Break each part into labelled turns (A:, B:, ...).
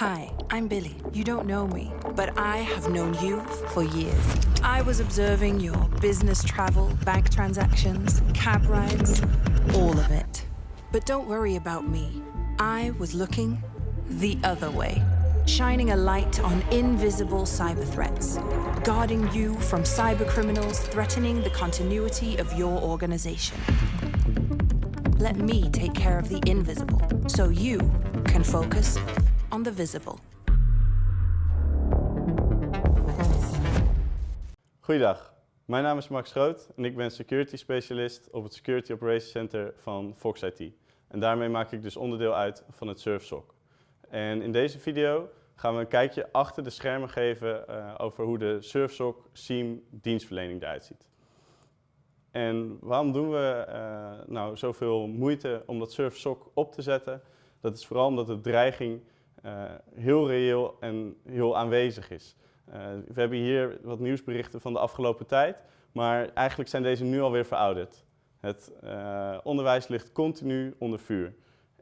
A: Hi, I'm Billy. You don't know me, but I have known you for years. I was observing your business travel, bank transactions, cab rides, all of it. But don't worry about me. I was looking the other way, shining a light on invisible cyber threats, guarding you from cyber criminals threatening the continuity of your organization. Let me take care of the invisible so you can focus on the visible.
B: Goeiedag, mijn naam is Max Groot en ik ben security specialist op het Security Operations Center van Fox IT. En daarmee maak ik dus onderdeel uit van het SurfSOC. En in deze video gaan we een kijkje achter de schermen geven uh, over hoe de SurfSOC SIEM dienstverlening eruit ziet. En waarom doen we uh, nou zoveel moeite om dat SurfSOC op te zetten? Dat is vooral omdat de dreiging heel reëel en heel aanwezig is. we hebben hier wat nieuwsberichten van de afgelopen tijd, maar eigenlijk zijn deze nu alweer verouderd. Het uh, onderwijs ligt continu onder vuur.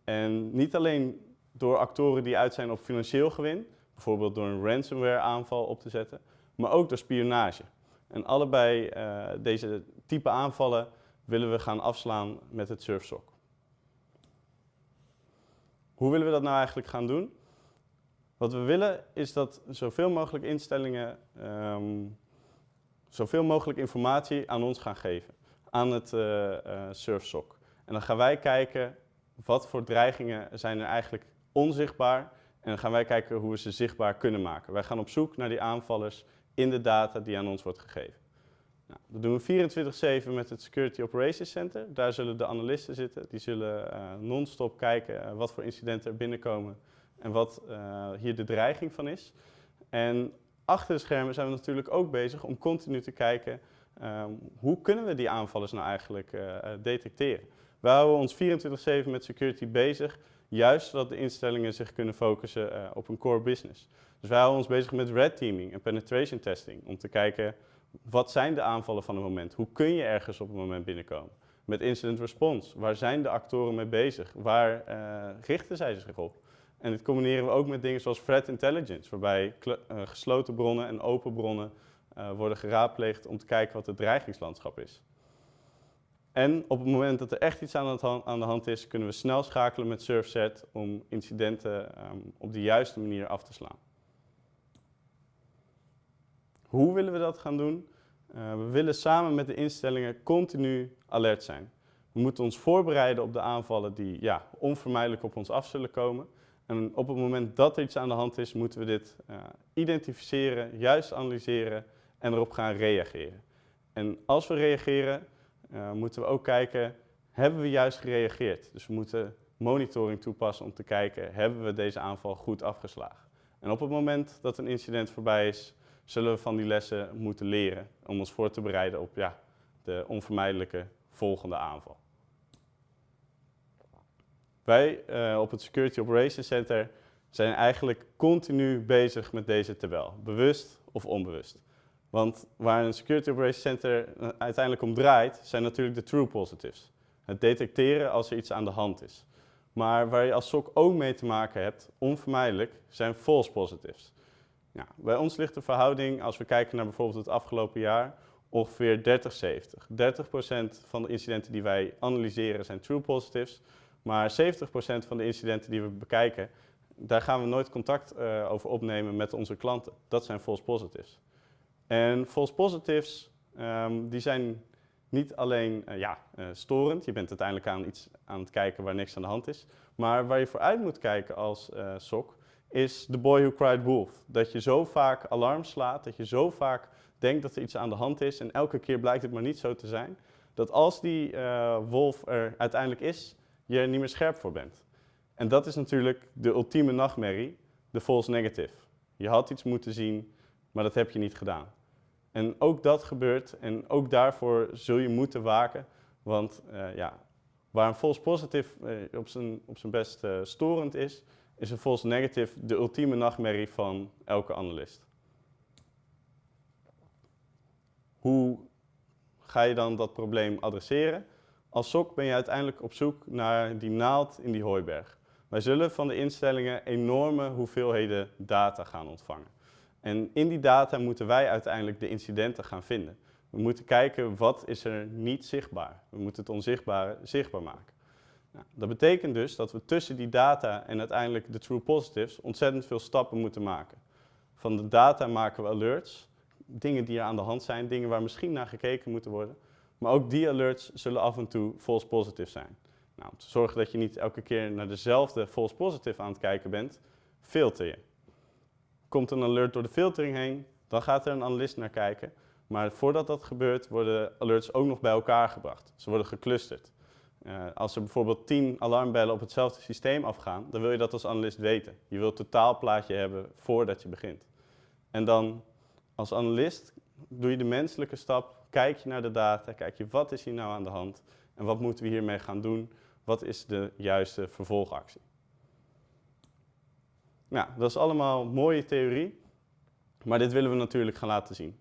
B: En niet alleen door actoren die uit zijn op financieel gewin, bijvoorbeeld door een ransomware aanval op te zetten, maar ook door spionage. En allebei deze type aanvallen willen we gaan afslaan met het SurfSOC. Hoe willen we dat nou eigenlijk gaan doen? Wat we willen is dat zoveel mogelijk instellingen um, zoveel mogelijk informatie aan ons gaan geven aan het uh, SurfSOC. En dan gaan wij kijken wat voor dreigingen zijn er eigenlijk onzichtbaar en dan gaan wij kijken hoe we ze zichtbaar kunnen maken. Wij gaan op zoek naar die aanvallers in de data die aan ons wordt gegeven. Nou, dat doen we 24-7 met het Security Operations Center. Daar zullen de analisten zitten. Die zullen uh, non-stop kijken wat voor incidenten er binnenkomen en wat uh, hier de dreiging van is. En achter de schermen zijn we natuurlijk ook bezig om continu te kijken Um, hoe kunnen we die aanvallers nou eigenlijk uh, detecteren? We houden ons 24-7 met security bezig, juist zodat de instellingen zich kunnen focussen op een core business. Dus wij houden ons bezig met red teaming en penetration testing, om te kijken wat zijn de aanvallen van het moment? Hoe kun je ergens op een moment binnenkomen? Met incident response, waar zijn de actoren mee bezig? Waar richten zij zich op? En dit combineren we ook met dingen zoals threat intelligence, waarbij gesloten bronnen en open bronnen uh, worden geraadpleegd om te kijken wat het dreigingslandschap is. En op het moment dat er echt iets aan, de hand is, kunnen we snel schakelen met SurfSet om incidenten um, op de juiste manier af te slaan. Hoe willen we dat gaan doen? Uh, we willen samen met de instellingen continu alert zijn. We moeten ons voorbereiden op de aanvallen die ja, onvermijdelijk op ons af zullen komen. En op het moment dat er iets aan de hand is, moeten we dit uh, identificeren, juist analyseren en erop gaan reageren. En als we reageren, uh, moeten we ook kijken, hebben we juist gereageerd? Dus we moeten monitoring toepassen om te kijken, hebben we deze aanval goed afgeslagen? En op het moment dat een incident voorbij is, zullen we van die lessen moeten leren om ons voor te bereiden op ja, de onvermijdelijke volgende aanval. Wij uh, op het Security Operations Center zijn eigenlijk continu bezig met deze tabel, bewust of onbewust. Want waar een Security Operations Center eh, uiteindelijk om draait, zijn natuurlijk de true positives. Het detecteren als er iets aan de hand is. Maar waar je als SOC ook mee te maken hebt, onvermijdelijk, zijn false positives. Bij ons ligt de verhouding, als we kijken naar bijvoorbeeld het afgelopen jaar, ongeveer 30-70. 30%, van de incidenten die wij analyseren zijn true positives, maar 70% van de incidenten die we bekijken, daar gaan we nooit contact uh, over opnemen met onze klanten. Dat zijn false positives. En false positives, um, die zijn niet alleen uh, ja, uh, storend, je bent uiteindelijk aan iets aan het kijken waar niks aan de hand is, maar waar je vooruit moet kijken als SOC is the boy who cried wolf. Dat je zo vaak alarm slaat, dat je zo vaak denkt dat er iets aan de hand is en elke keer blijkt het maar niet zo te zijn, dat als die wolf er uiteindelijk is, je er niet meer scherp voor bent. En dat is natuurlijk de ultieme nachtmerrie, de false negative. Je had iets moeten zien, maar dat heb je niet gedaan. En ook dat gebeurt en ook daarvoor zul je moeten waken, want uh, ja, waar een false positive uh, op, zijn, op zijn best uh, storend is, is een false negative de ultieme nachtmerrie van elke analist. Hoe ga je dan dat probleem adresseren? Als SOC ben je uiteindelijk op zoek naar die naald in die hooiberg. Wij zullen van de instellingen enorme hoeveelheden data gaan ontvangen. En in die data moeten wij uiteindelijk de incidenten gaan vinden. We moeten kijken wat is er niet zichtbaar. We moeten het onzichtbare zichtbaar maken. Nou, dat betekent dus dat we tussen die data en uiteindelijk de true positives ontzettend veel stappen moeten maken. Van de data maken we alerts, dingen die er aan de hand zijn, dingen waar misschien naar gekeken moeten worden. Maar ook die alerts zullen af en toe false positive zijn. Nou, om te zorgen dat je niet elke keer naar dezelfde false positive aan het kijken bent, filter je. Komt een alert door de filtering heen, dan gaat er een analist naar kijken. Maar voordat dat gebeurt, worden alerts ook nog bij elkaar gebracht. Ze worden geclusterd. Uh, als er bijvoorbeeld 10 alarmbellen op hetzelfde systeem afgaan, dan wil je dat als analist weten. Je wilt het totaalplaatje hebben voordat je begint. En dan als analist doe je de menselijke stap, kijk je naar de data, kijk je wat is hier nou aan de hand en wat moeten we hiermee gaan doen, wat is de juiste vervolgactie. Nou, dat is allemaal mooie theorie, maar dit willen we natuurlijk gaan laten zien.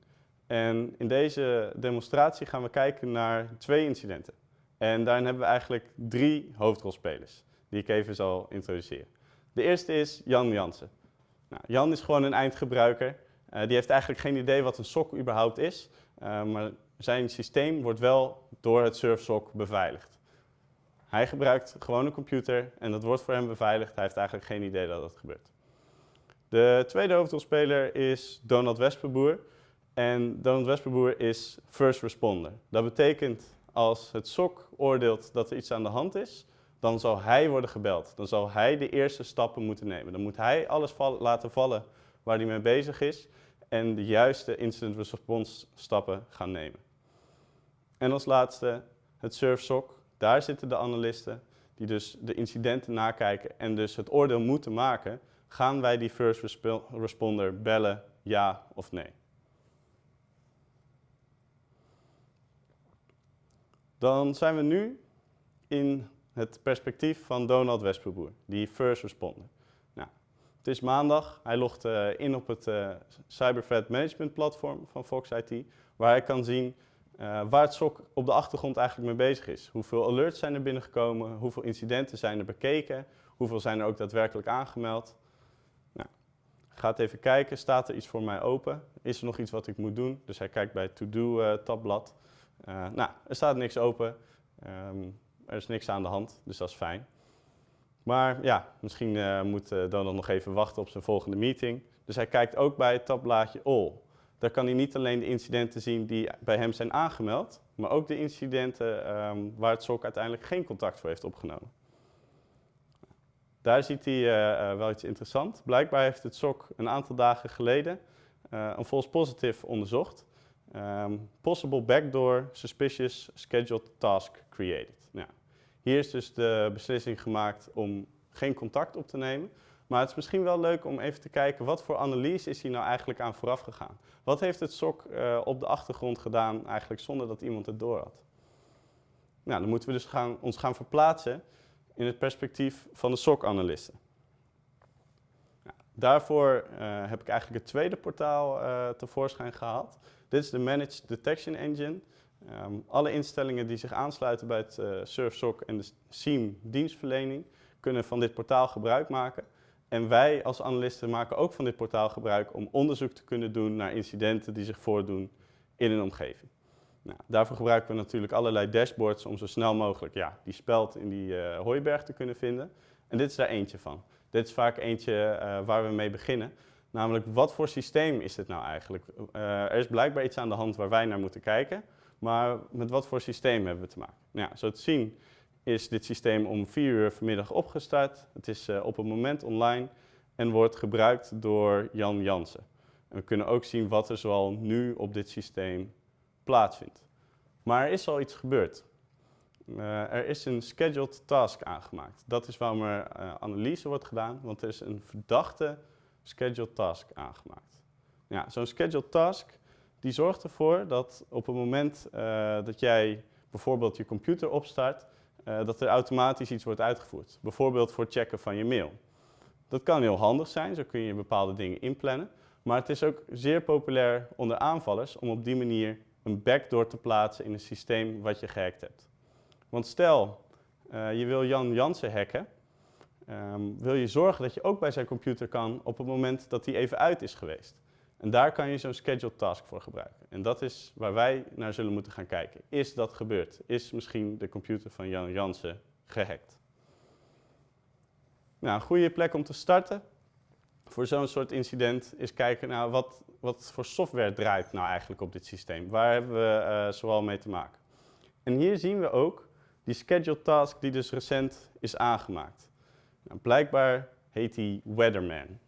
B: En in deze demonstratie gaan we kijken naar twee incidenten. En daarin hebben we eigenlijk drie hoofdrolspelers, die ik even zal introduceren. De eerste is Jan Jansen. Nou, Jan is gewoon een eindgebruiker. Uh, die heeft eigenlijk geen idee wat een SOC überhaupt is, uh, maar zijn systeem wordt wel door het SurfSOC beveiligd. Hij gebruikt gewoon een computer en dat wordt voor hem beveiligd. Hij heeft eigenlijk geen idee dat dat gebeurt. De tweede hoofdrolspeler is Donald Wesperboer. En Donald Wesperboer is first responder. Dat betekent als het SOC oordeelt dat er iets aan de hand is, dan zal hij worden gebeld. Dan zal hij de eerste stappen moeten nemen. Dan moet hij alles laten vallen waar hij mee bezig is en de juiste incident response stappen gaan nemen. En als laatste het SurfSOC. Daar zitten de analisten die dus de incidenten nakijken en dus het oordeel moeten maken. Gaan wij die first responder bellen, ja of nee? Dan zijn we nu in het perspectief van Donald Wesperboer, die first responder. Nou, het is maandag, hij logt uh, in op het uh, Cyber Threat Management platform van Fox IT, waar hij kan zien uh, waar het SOC op de achtergrond eigenlijk mee bezig is. Hoeveel alerts zijn er binnengekomen, hoeveel incidenten zijn er bekeken, hoeveel zijn er ook daadwerkelijk aangemeld. Nou, gaat even kijken, staat er iets voor mij open? Is er nog iets wat ik moet doen? Dus hij kijkt bij het To-Do tabblad. Uh, nou, er staat niks open, um, er is niks aan de hand, dus dat is fijn. Maar ja, misschien moet Donald nog even wachten op zijn volgende meeting. Dus hij kijkt ook bij het tabblaadje All. Daar kan hij niet alleen de incidenten zien die bij hem zijn aangemeld, maar ook de incidenten um, waar het SOC uiteindelijk geen contact voor heeft opgenomen. Daar ziet hij wel iets interessants. Blijkbaar heeft het SOC een aantal dagen geleden een false positive onderzocht. Um, possible backdoor suspicious scheduled task created. Nou, hier is dus de beslissing gemaakt om geen contact op te nemen. Maar het is misschien wel leuk om even te kijken wat voor analyse is hier nou eigenlijk aan vooraf gegaan. Wat heeft het SOC uh, op de achtergrond gedaan eigenlijk zonder dat iemand het door had? Nou, dan moeten we dus gaan, ons gaan verplaatsen in het perspectief van de SOC-analisten. Nou, daarvoor uh, heb ik eigenlijk het tweede portaal uh, tevoorschijn gehaald. Dit is de Managed Detection Engine. Um, alle instellingen die zich aansluiten bij het uh, SurfSOC en de SIEM dienstverlening kunnen van dit portaal gebruik maken. En wij als analisten maken ook van dit portaal gebruik om onderzoek te kunnen doen naar incidenten die zich voordoen in een omgeving. Nou, daarvoor gebruiken we natuurlijk allerlei dashboards om zo snel mogelijk ja, die speld in die uh, hooiberg te kunnen vinden. En dit is daar eentje van. Dit is vaak eentje uh, waar we mee beginnen. Namelijk, wat voor systeem is dit nou eigenlijk? Uh, er is blijkbaar iets aan de hand waar wij naar moeten kijken, maar met wat voor systeem hebben we te maken? Nou, ja, zo te zien is dit systeem om 4 uur vanmiddag opgestart. Het is uh, op het moment online en wordt gebruikt door Jan Jansen. En we kunnen ook zien wat er zoal nu op dit systeem plaatsvindt. Maar er is al iets gebeurd. Uh, er is een scheduled task aangemaakt. Dat is waarom er uh, analyse wordt gedaan, want er is een verdachte scheduled task aangemaakt. Ja, Zo'n scheduled task die zorgt ervoor dat op het moment dat jij bijvoorbeeld je computer opstart, uh, dat er automatisch iets wordt uitgevoerd. Bijvoorbeeld voor het checken van je mail. Dat kan heel handig zijn, zo kun je bepaalde dingen inplannen. Maar het is ook zeer populair onder aanvallers om op die manier een backdoor te plaatsen in een systeem wat je gehackt hebt. Want stel, uh, je wil Jan Jansen hacken, ehm, wil je zorgen dat je ook bij zijn computer kan op het moment dat hij even uit is geweest. En daar kan je zo'n scheduled task voor gebruiken. En dat is waar wij naar zullen moeten gaan kijken. Is dat gebeurd? Is misschien de computer van Jan Jansen gehackt? Nou, een goede plek om te starten voor zo'n soort incident is kijken naar wat, wat voor software draait nou eigenlijk op dit systeem. Waar hebben we uh, zoal mee te maken? En hier zien we ook die scheduled task die dus recent is aangemaakt. Nou, blijkbaar heet die Weatherman.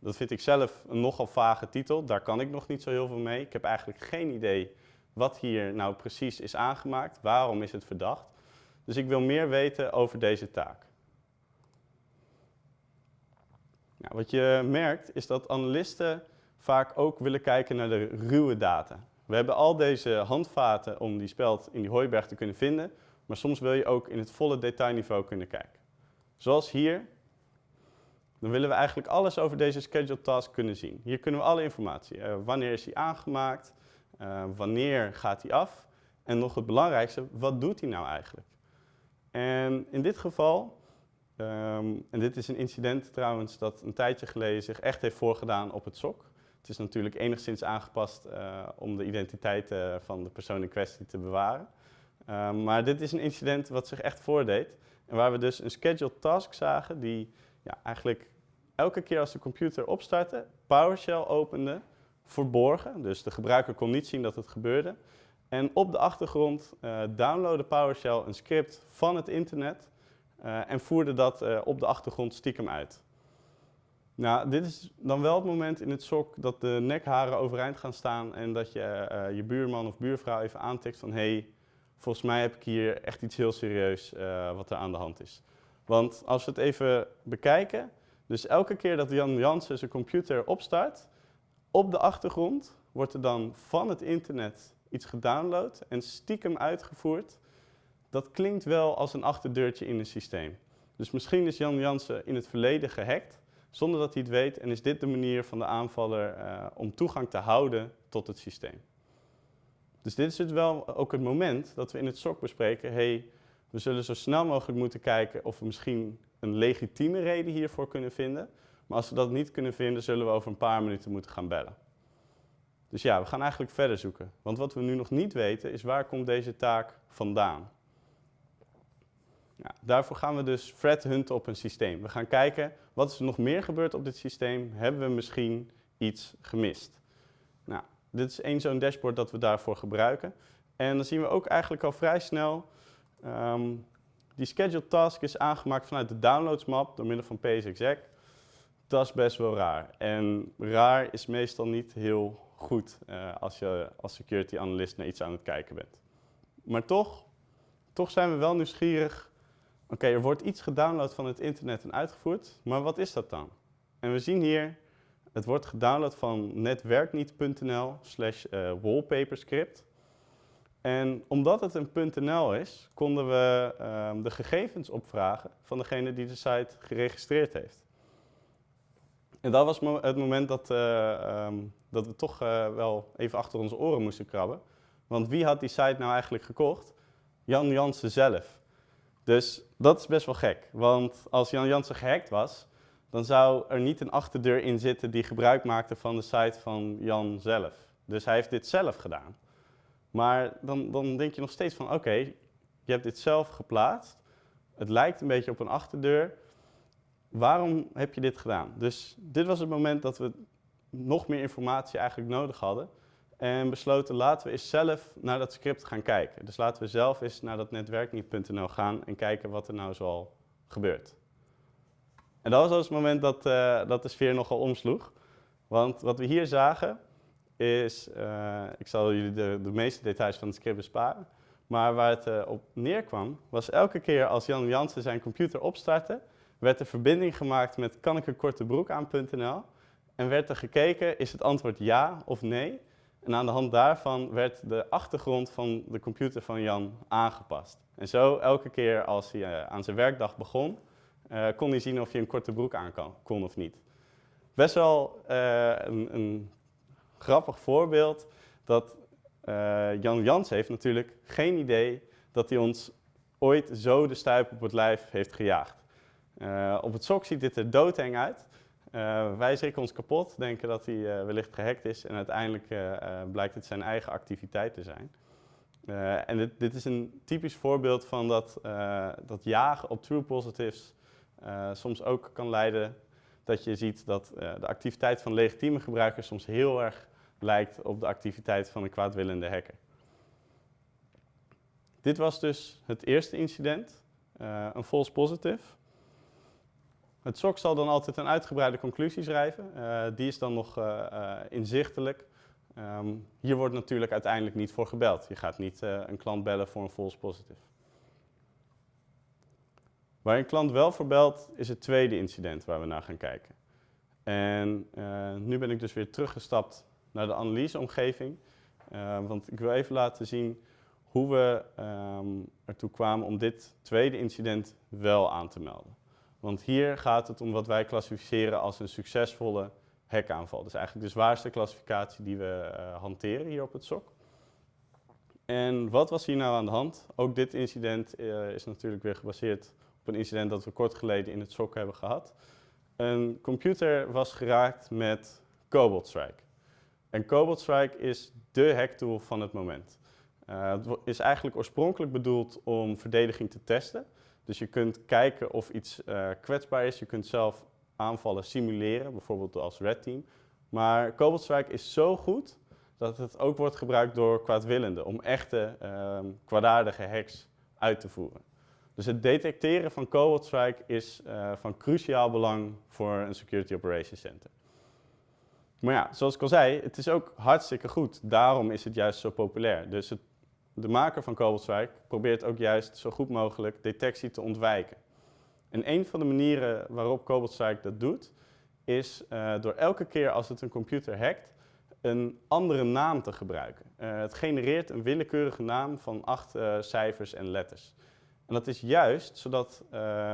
B: Dat vind ik zelf een nogal vage titel, daar kan ik nog niet zo heel veel mee. Ik heb eigenlijk geen idee wat hier nou precies is aangemaakt, waarom is het verdacht. Dus ik wil meer weten over deze taak. Nou, wat je merkt is dat analisten vaak ook willen kijken naar de ruwe data. We hebben al deze handvaten om die speld in die hooiberg te kunnen vinden, maar soms wil je ook in het volle detailniveau kunnen kijken. Zoals hier, dan willen we eigenlijk alles over deze scheduled task kunnen zien. Hier kunnen we alle informatie. Uh, wanneer is hij aangemaakt? Uh, wanneer gaat hij af? En nog het belangrijkste, wat doet hij nou eigenlijk? En in dit geval Um, en dit is een incident trouwens dat een tijdje geleden zich echt heeft voorgedaan op het SOC. Het is natuurlijk enigszins aangepast uh, om de identiteit van de persoon in kwestie te bewaren. Um, maar dit is een incident wat zich echt voordeed. En waar we dus een scheduled task zagen die ja, eigenlijk elke keer als de computer opstartte, PowerShell opende, verborgen. Dus de gebruiker kon niet zien dat het gebeurde. En op de achtergrond uh, downloadde PowerShell een script van het internet uh, en voerde dat uh, op de achtergrond stiekem uit. Nou, dit is dan wel het moment in het sok dat de nekharen overeind gaan staan en dat je je buurman of buurvrouw even aantikt van hé, hey, volgens mij heb ik hier echt iets heel serieus wat er aan de hand is. Want als we het even bekijken, dus elke keer dat Jan Jansen zijn computer opstart, op de achtergrond wordt er dan van het internet iets gedownload en stiekem uitgevoerd dat klinkt wel als een achterdeurtje in een systeem. Dus misschien is Jan Jansen in het verleden gehackt, zonder dat hij het weet, en is dit de manier van de aanvaller uh, om toegang te houden tot het systeem. Dus dit is het wel ook het moment dat we in het SOC bespreken, hey, we zullen zo snel mogelijk moeten kijken of we misschien een legitieme reden hiervoor kunnen vinden. Maar als we dat niet kunnen vinden, zullen we over een paar minuten moeten gaan bellen. Dus ja, we gaan eigenlijk verder zoeken. Want wat we nu nog niet weten is waar komt deze taak vandaan? Ja, daarvoor gaan we dus threat hunten op een systeem. We gaan kijken, wat is er nog meer gebeurd op dit systeem? Hebben we misschien iets gemist? Nou, dit is één zo'n dashboard dat we daarvoor gebruiken. En dan zien we ook eigenlijk al vrij snel, um, die scheduled task is aangemaakt vanuit de downloads map door middel van psexec. Dat is best wel raar. En raar is meestal niet heel goed uh, als je als security analyst naar iets aan het kijken bent. Maar toch, toch zijn we wel nieuwsgierig Oké, er wordt iets gedownload van het internet en uitgevoerd, maar wat is dat dan? En we zien hier, het wordt gedownload van netwerkniet.nl slash eh, wallpaperscript. En omdat het een .nl is, konden we um, de gegevens opvragen van degene die de site geregistreerd heeft. En dat was het moment dat, uh, um, dat we toch uh, wel even achter onze oren moesten krabben. Want wie had die site nou eigenlijk gekocht? Jan Jansen zelf. Dus dat is best wel gek, want als Jan Jansen gehackt was, dan zou er niet een achterdeur in zitten die gebruik maakte van de site van Jan zelf. Dus hij heeft dit zelf gedaan. Maar dan, dan denk je nog steeds van, oké, je hebt dit zelf geplaatst. Het lijkt een beetje op een achterdeur. Waarom heb je dit gedaan? Dus dit was het moment dat we nog meer informatie eigenlijk nodig hadden. En besloten, laten we eens zelf naar dat script gaan kijken. Dus laten we zelf eens naar dat netwerkniet.nl gaan en kijken wat er nou zoal gebeurt. En dat was dus het moment dat, uh, dat de sfeer nogal omsloeg. Want wat we hier zagen is, uh, ik zal jullie de, de, meeste details van het script besparen. Maar waar het uh, op neerkwam, was elke keer als Jan Jansen zijn computer opstartte, werd er verbinding gemaakt met kan. En werd er gekeken, is het antwoord ja of nee? En aan de hand daarvan werd de achtergrond van de computer van Jan aangepast. En zo elke keer als hij uh, aan zijn werkdag begon, kon hij zien of hij een korte broek aan kan, kon of niet. Best wel een, een, grappig voorbeeld dat Jan Jans heeft natuurlijk geen idee dat hij ons ooit zo de stuip op het lijf heeft gejaagd. op het sok ziet dit er doodeng uit. wij schrikken ons kapot, denken dat hij wellicht gehackt is en uiteindelijk blijkt het zijn eigen activiteit te zijn. en dit, dit, is een typisch voorbeeld van dat, dat jagen op true positives soms ook kan leiden dat je ziet dat de activiteit van legitieme gebruikers soms heel erg lijkt op de activiteit van een kwaadwillende hacker. Dit was dus het eerste incident, uh, een false positive. Het SOC zal dan altijd een uitgebreide conclusie schrijven. Uh, die is dan nog uh, inzichtelijk. Um, hier wordt natuurlijk uiteindelijk niet voor gebeld. Je gaat niet een klant bellen voor een false positive. Waar een klant wel voor belt, is het tweede incident waar we naar gaan kijken. En nu ben ik dus weer teruggestapt naar de analyseomgeving. want ik wil even laten zien hoe we um, ertoe kwamen om dit tweede incident wel aan te melden. Want hier gaat het om wat wij klassificeren als een succesvolle hackaanval. Dus eigenlijk de zwaarste klassificatie die we uh, hanteren hier op het SOC. En wat was hier nou aan de hand? Ook dit incident uh, is natuurlijk weer gebaseerd op een incident dat we kort geleden in het SOC hebben gehad. Een computer was geraakt met Cobalt Strike. En Cobalt Strike is de hacktool van het moment. Uh, het is eigenlijk oorspronkelijk bedoeld om verdediging te testen. Dus je kunt kijken of iets uh, kwetsbaar is. Je kunt zelf aanvallen simuleren, bijvoorbeeld als Red Team. Maar Cobalt Strike is zo goed dat het ook wordt gebruikt door kwaadwillenden om echte uh, kwaadaardige hacks uit te voeren. Dus het detecteren van Cobalt Strike is uh, van cruciaal belang voor een Security Operations Center. Maar ja, zoals ik al zei, het is ook hartstikke goed. Daarom is het juist zo populair. Dus het de maker van Cobalt probeert ook juist zo goed mogelijk detectie te ontwijken. En een van de manieren waarop Cobalt dat doet, is uh, door elke keer als het een computer hackt, een andere naam te gebruiken. Uh, het genereert een willekeurige naam van acht uh, cijfers en letters. En dat is juist zodat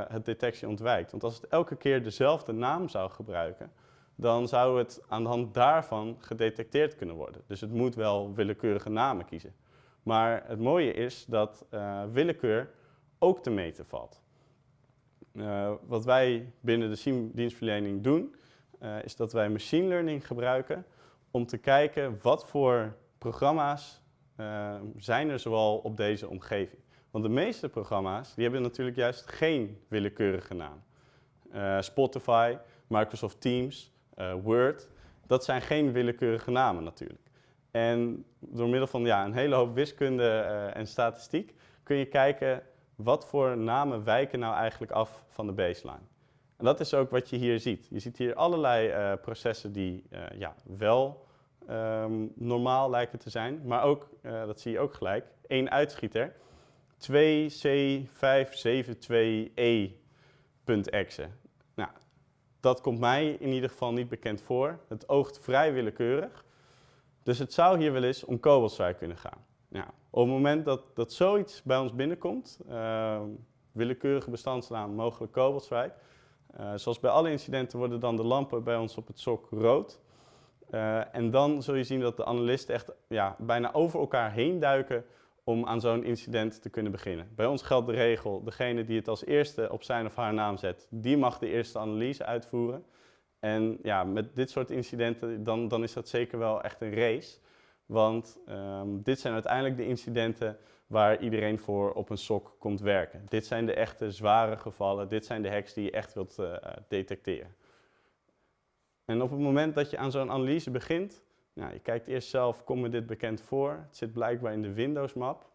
B: het detectie ontwijkt. Want als het elke keer dezelfde naam zou gebruiken, dan zou het aan de hand daarvan gedetecteerd kunnen worden. Dus het moet wel willekeurige namen kiezen. Maar het mooie is dat uh, willekeur ook te meten valt. Uh, wat wij binnen de SIEM-dienstverlening doen, uh, is dat wij machine learning gebruiken om te kijken wat voor programma's zijn er zoal op deze omgeving. Want de meeste programma's die hebben natuurlijk juist geen willekeurige naam. Spotify, Microsoft Teams, Word, dat zijn geen willekeurige namen natuurlijk. En door middel van ja, een hele hoop wiskunde uh, en statistiek kun je kijken wat voor namen wijken nou eigenlijk af van de baseline. En dat is ook wat je hier ziet. Je ziet hier allerlei uh, processen die ja, wel um, normaal lijken te zijn, maar ook, dat zie je ook gelijk, één uitschieter. 2C572E.exe. Nou, dat komt mij in ieder geval niet bekend voor. Het oogt vrij willekeurig. Dus het zou hier wel eens om kobolstrijk kunnen gaan. Op het moment dat, dat zoiets bij ons binnenkomt, uh, willekeurige bestandsnaam, mogelijk kobolstrijk, uh, zoals bij alle incidenten worden dan de lampen bij ons op het sok rood. Uh, en dan zul je zien dat de analisten echt ja, bijna over elkaar heen duiken om aan zo'n incident te kunnen beginnen. Bij ons geldt de regel, degene die het als eerste op zijn of haar naam zet, die mag de eerste analyse uitvoeren. En ja, met dit soort incidenten, dan, dan is dat zeker wel echt een race. Want um, dit zijn uiteindelijk de incidenten waar iedereen voor op een sok komt werken. Dit zijn de echte zware gevallen, dit zijn de hacks die je echt wilt uh, detecteren. En op het moment dat je aan zo'n analyse begint, nou, je kijkt eerst zelf, komt me dit bekend voor? Het zit blijkbaar in de Windows map.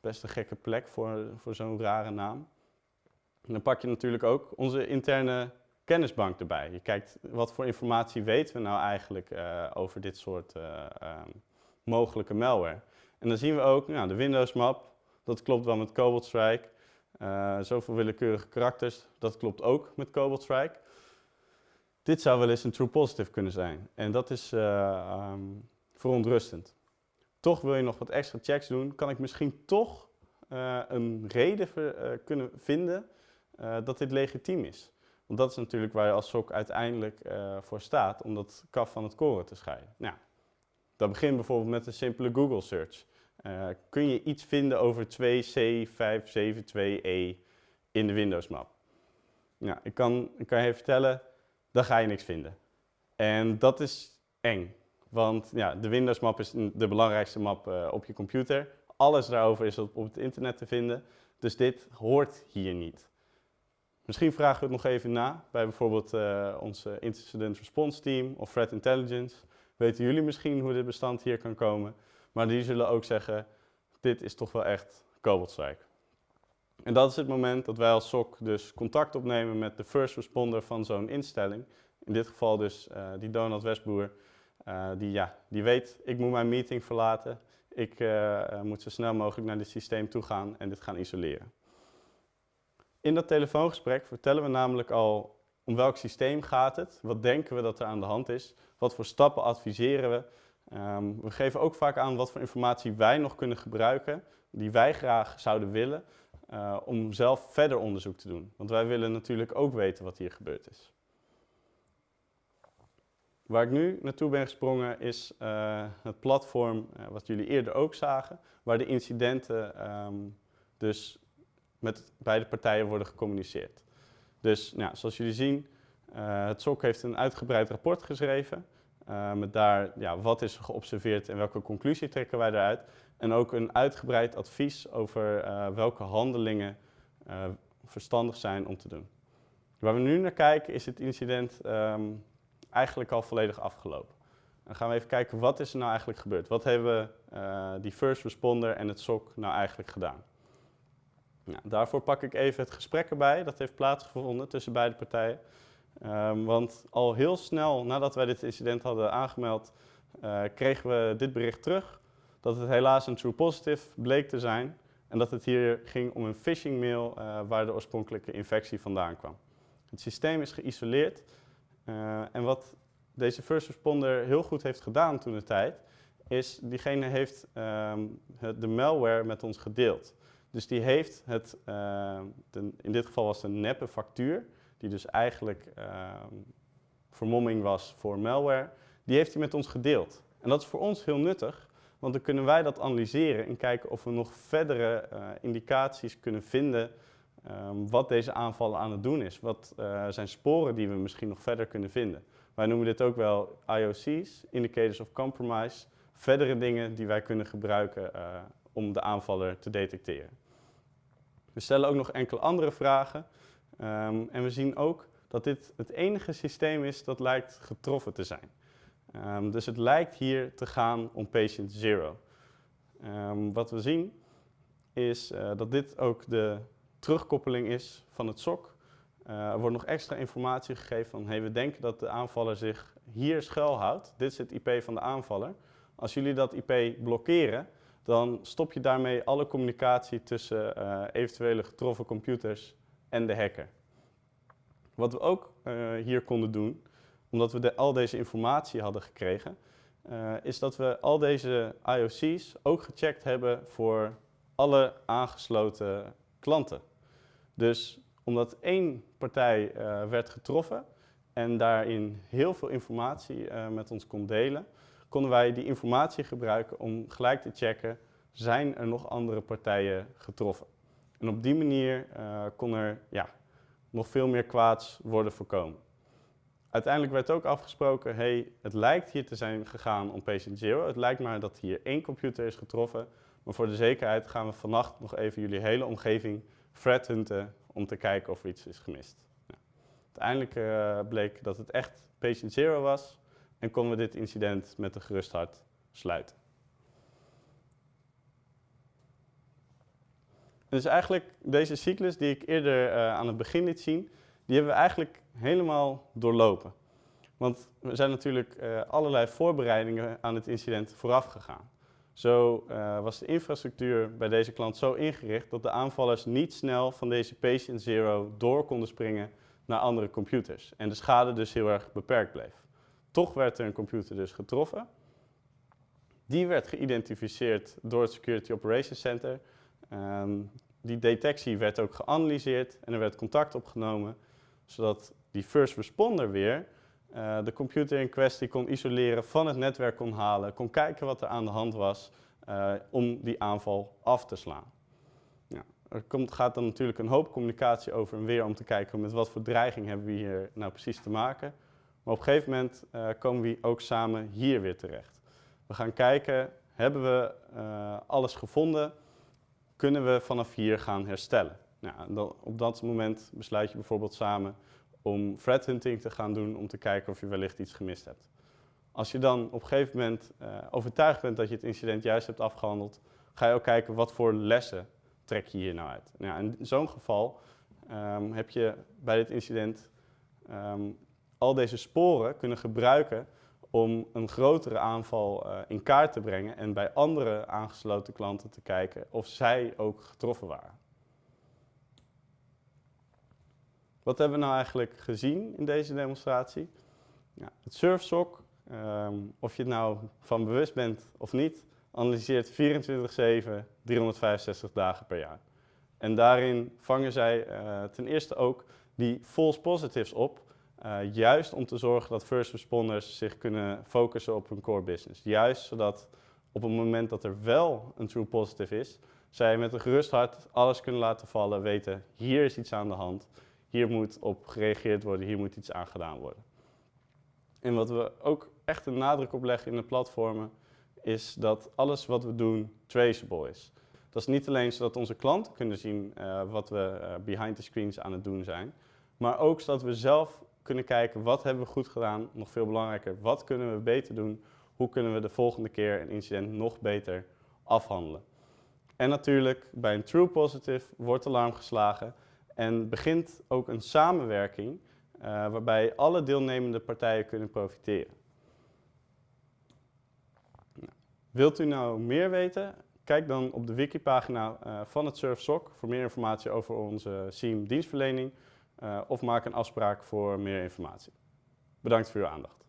B: Best een gekke plek voor, voor zo'n rare naam. Dan pak je natuurlijk ook onze interne kennisbank erbij. Je kijkt wat voor informatie weten we nou eigenlijk uh, over dit soort uh, um, mogelijke malware. En dan zien we ook nou, de Windows map, dat klopt wel met Cobalt Strike. Uh, zoveel willekeurige karakters, dat klopt ook met Cobalt Strike. Dit zou wel eens een true positive kunnen zijn. En dat is um, verontrustend. Toch wil je nog wat extra checks doen, kan ik misschien toch een reden kunnen vinden dat dit legitiem is. Want dat is natuurlijk waar je als SOC uiteindelijk uh, voor staat, om dat kaf van het koren te scheiden. Nou, dat begint bijvoorbeeld met een simpele Google search. Uh, kun je iets vinden over 2C572E in de Windows map? Ja, ik, kan, ik kan je vertellen, dan ga je niks vinden. En dat is eng, want ja, de Windows map is de belangrijkste map uh, op je computer. Alles daarover is op, het internet te vinden, dus dit hoort hier niet. Misschien vragen we het nog even na bij bijvoorbeeld uh, onze Incident Response Team of Threat Intelligence. Weten jullie misschien hoe dit bestand hier kan komen? Maar die zullen ook zeggen, dit is toch wel echt koboldzijk. En dat is het moment dat wij als SOC dus contact opnemen met de first responder van zo'n instelling. In dit geval dus uh, die Donald Westboer, uh, die, ja, die weet, ik moet mijn meeting verlaten. Ik uh, moet zo snel mogelijk naar dit systeem toe gaan en dit gaan isoleren. In dat telefoongesprek vertellen we namelijk al om welk systeem gaat het, wat denken we dat er aan de hand is, wat voor stappen adviseren we. Um, we geven ook vaak aan wat voor informatie wij nog kunnen gebruiken, die wij graag zouden willen, uh, om zelf verder onderzoek te doen. Want wij willen natuurlijk ook weten wat hier gebeurd is. Waar ik nu naartoe ben gesprongen is uh, het platform uh, wat jullie eerder ook zagen, waar de incidenten um, dus met beide partijen worden gecommuniceerd. Dus nou, zoals jullie zien, het SOC heeft een uitgebreid rapport geschreven. Uh, met daar ja, wat is er geobserveerd en welke conclusie trekken wij daaruit. En ook een uitgebreid advies over uh, welke handelingen verstandig zijn om te doen. Waar we nu naar kijken is het incident um, eigenlijk al volledig afgelopen. Dan gaan we even kijken wat is er nou eigenlijk gebeurd. Wat hebben die first responder en het SOC nou eigenlijk gedaan. Nou, daarvoor pak ik even het gesprek erbij. Dat heeft plaatsgevonden tussen beide partijen. Um, want al heel snel nadat wij dit incident hadden aangemeld, uh, kregen we dit bericht terug. Dat het helaas een true positive bleek te zijn. En dat het hier ging om een phishing mail uh, waar de oorspronkelijke infectie vandaan kwam. Het systeem is geïsoleerd. Uh, en wat deze first responder heel goed heeft gedaan toen de tijd, is diegene heeft um, de malware met ons gedeeld. Dus die heeft het, de, in dit geval was het een neppe factuur, die dus eigenlijk uh, vermomming was voor malware, die heeft hij met ons gedeeld. En dat is voor ons heel nuttig, want dan kunnen wij dat analyseren en kijken of we nog verdere uh, indicaties kunnen vinden um, wat deze aanvallen aan het doen is. Wat zijn sporen die we misschien nog verder kunnen vinden. Wij noemen dit ook wel IOC's, Indicators of Compromise, verdere dingen die wij kunnen gebruiken om de aanvaller te detecteren. We stellen ook nog enkele andere vragen. Um, en we zien ook dat dit het enige systeem is dat lijkt getroffen te zijn. Um, dus het lijkt hier te gaan om patient zero. Um, wat we zien is uh, dat dit ook de terugkoppeling is van het SOC. Uh, er wordt nog extra informatie gegeven van hey, we denken dat de aanvaller zich hier schuilhoudt. Dit is het IP van de aanvaller. Als jullie dat IP blokkeren, dan stop je daarmee alle communicatie tussen uh, eventuele getroffen computers en de hacker. Wat we ook uh, hier konden doen, omdat we al deze informatie hadden gekregen, uh, is dat we al deze IOC's ook gecheckt hebben voor alle aangesloten klanten. Dus omdat één partij werd getroffen en daarin heel veel informatie met ons kon delen, konden wij die informatie gebruiken om gelijk te checken, zijn er nog andere partijen getroffen? En op die manier uh, kon er ja, nog veel meer kwaads worden voorkomen. Uiteindelijk werd ook afgesproken, hey, het lijkt hier te zijn gegaan om patient zero. Het lijkt maar dat hier één computer is getroffen. Maar voor de zekerheid gaan we vannacht nog even jullie hele omgeving threat om te kijken of er iets is gemist. Uiteindelijk uh, bleek dat het echt patient zero was en konden we dit incident met een gerust hart sluiten. Dus eigenlijk deze cyclus die ik eerder uh, aan het begin liet zien, die hebben we eigenlijk helemaal doorlopen. Want er zijn natuurlijk uh, allerlei voorbereidingen aan het incident vooraf gegaan. Zo uh, was de infrastructuur bij deze klant zo ingericht dat de aanvallers niet snel van deze patient zero door konden springen naar andere computers. En de schade dus heel erg beperkt bleef. Toch werd er een computer dus getroffen. Die werd geïdentificeerd door het Security Operations Center. Um, die detectie werd ook geanalyseerd en er werd contact opgenomen, zodat die first responder weer uh, de computer in kwestie kon isoleren, van het netwerk kon halen, kon kijken wat er aan de hand was uh, om die aanval af te slaan. Ja, er komt, gaat dan natuurlijk een hoop communicatie over en weer om te kijken met wat voor dreiging hebben we hier nou precies te maken. Maar op een gegeven moment uh, komen we ook samen hier weer terecht. We gaan kijken, hebben we alles gevonden? Kunnen we vanaf hier gaan herstellen? Nou, op dat moment besluit je bijvoorbeeld samen om threat hunting te gaan doen om te kijken of je wellicht iets gemist hebt. Als je dan op een gegeven moment uh, overtuigd bent dat je het incident juist hebt afgehandeld, ga je ook kijken wat voor lessen trek je hier nou uit. Nou in zo'n geval um, heb je bij dit incident um, al deze sporen kunnen gebruiken om een grotere aanval uh, in kaart te brengen en bij andere aangesloten klanten te kijken of zij ook getroffen waren. Wat hebben we nou eigenlijk gezien in deze demonstratie? Ja, het SurfSoc, um, of je het nou van bewust bent of niet, analyseert 24-7, 365 dagen per jaar. En daarin vangen zij uh, ten eerste ook die false positives op, uh, juist om te zorgen dat first responders zich kunnen focussen op hun core business. Juist zodat op het moment dat er wel een true positive is, zij met een gerust hart alles kunnen laten vallen, weten hier is iets aan de hand, hier moet op gereageerd worden, hier moet iets aan gedaan worden. En wat we ook echt een nadruk op leggen in de platformen, is dat alles wat we doen traceable is. Dat is niet alleen zodat onze klanten kunnen zien uh, wat we uh, behind the screens aan het doen zijn, maar ook zodat we zelf kunnen kijken wat hebben we goed gedaan, nog veel belangrijker, wat kunnen we beter doen, hoe kunnen we de volgende keer een incident nog beter afhandelen. En natuurlijk, bij een true positive wordt alarm geslagen en begint ook een samenwerking uh, waarbij alle deelnemende partijen kunnen profiteren. Wilt u nou meer weten? Kijk dan op de wikipagina uh, van het SurfSoc voor meer informatie over onze SIEM dienstverlening of maak een afspraak voor meer informatie. Bedankt voor uw aandacht.